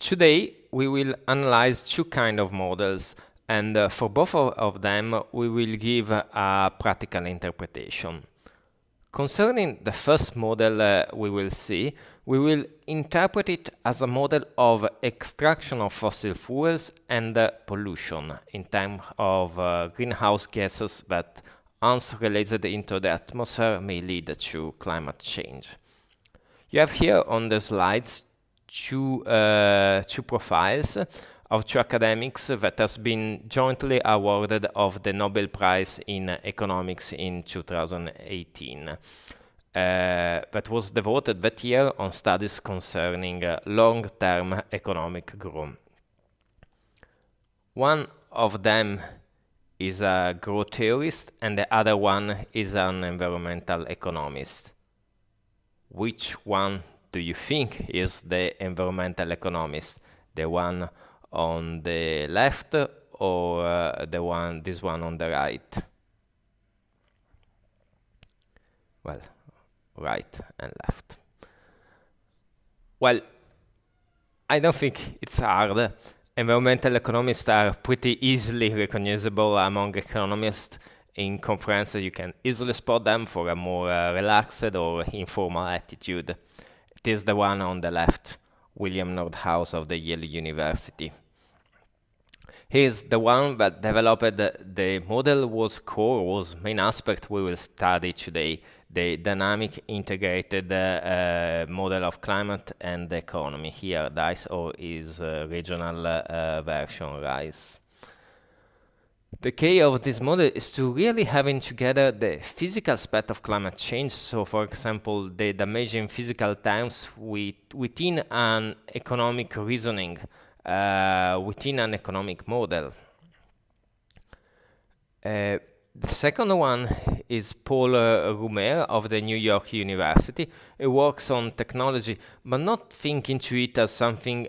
Today we will analyze two kind of models and uh, for both of them we will give a practical interpretation. Concerning the first model uh, we will see, we will interpret it as a model of extraction of fossil fuels and uh, pollution in terms of uh, greenhouse gases that once released into the atmosphere may lead to climate change. You have here on the slides two, uh, two profiles of two academics that has been jointly awarded of the Nobel Prize in Economics in 2018. Uh, that was devoted that year on studies concerning uh, long-term economic growth. One of them is a growth theorist and the other one is an environmental economist. Which one do you think is the environmental economist? The one on the left or uh, the one, this one on the right? Well, right and left. Well, I don't think it's hard. Environmental economists are pretty easily recognizable among economists in conferences. You can easily spot them for a more uh, relaxed or informal attitude. It is the one on the left, William Nordhaus of the Yale University. He is the one that developed the, model was core, was main aspect we will study today, the dynamic integrated uh, uh, model of climate and economy. Here, DICE or is uh, regional uh, version RICE. The key of this model is to really having together the physical aspect of climate change. So, for example, the damage in physical terms with, within an economic reasoning, uh, within an economic model. Uh, the second one is Paul uh, Romer of the New York University. He works on technology, but not thinking to it as something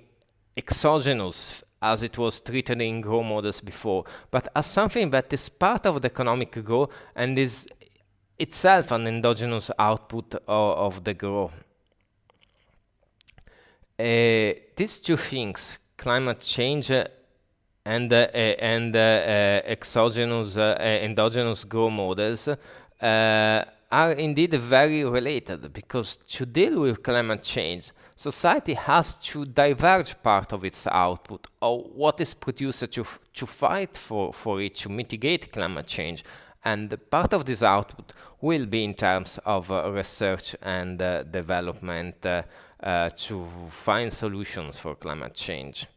exogenous as it was treated in growth models before, but as something that is part of the economic growth and is itself an endogenous output of, of the growth. Uh, these two things, climate change and uh, and uh, uh exogenous, uh, uh, endogenous growth models, are indeed very related because to deal with climate change, society has to diverge part of its output or what is produced to, to fight for, for it to mitigate climate change. And part of this output will be in terms of uh, research and uh, development uh, uh to find solutions for climate change.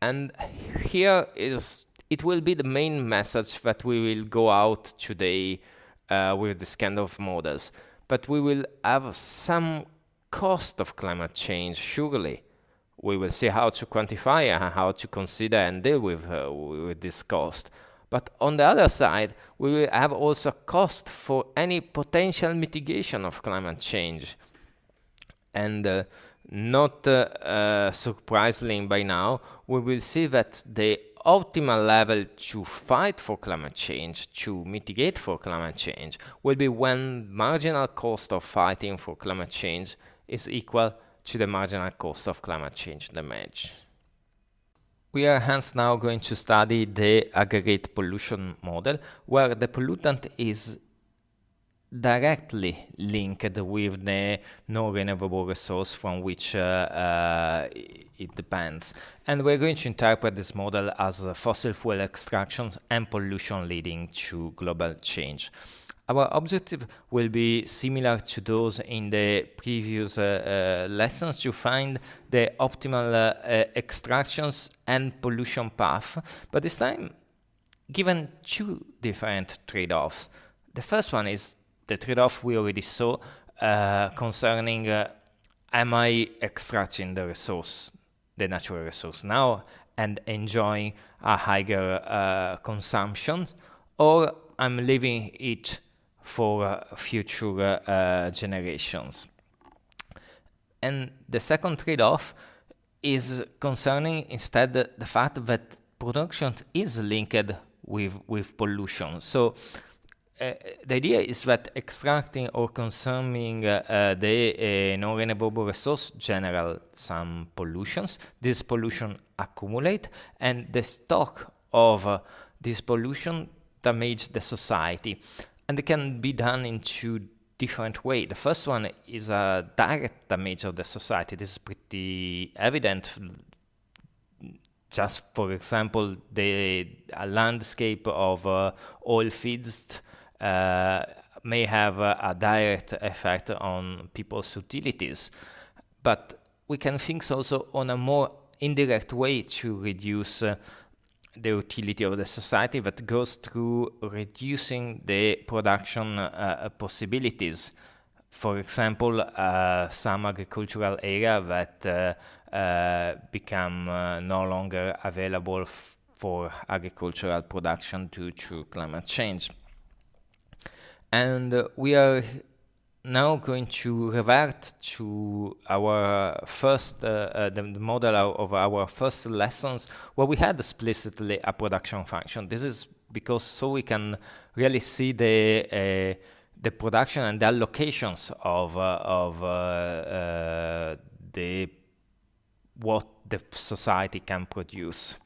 And here is, it will be the main message that we will go out today uh, with this kind of models. But we will have some cost of climate change, surely. We will see how to quantify and how to consider and deal with, uh, with this cost. But on the other side, we will have also cost for any potential mitigation of climate change. And uh, not uh, uh, surprisingly by now, we will see that the optimal level to fight for climate change, to mitigate for climate change, will be when marginal cost of fighting for climate change is equal to the marginal cost of climate change damage. We are hence now going to study the aggregate pollution model, where the pollutant is directly linked with the non-renewable resource from which uh, uh, it depends. And we're going to interpret this model as fossil fuel extraction and pollution leading to global change. Our objective will be similar to those in the previous uh, uh, lessons to find the optimal uh, extractions and pollution path, but this time given two different trade-offs. The first one is the trade-off we already saw uh, concerning uh, am I extracting the resource, the natural resource now and enjoying a higher uh, consumption or I'm leaving it for uh, future uh, generations. And the second trade-off is concerning instead the, the fact that production is linked with, with pollution. So uh, the idea is that extracting or consuming uh, the non-renewable resource generate some pollutions. This pollution accumulate and the stock of this pollution damage the society. And it can be done in two different ways. The first one is a direct damage of the society. This is pretty evident just for example, the landscape of uh, oil fields may have a, a, direct effect on people's utilities. But we can think also on a more indirect way to reduce uh, the utility of the society that goes through reducing the production uh, possibilities. For example, uh, some agricultural area that uh, uh, become no longer available for agricultural production due to climate change. And we are now going to revert to our first, uh, uh, the, model of our first lessons where we had explicitly a production function. This is because so we can really see the uh, the production and the allocations of uh, of uh, uh, the what the society can produce.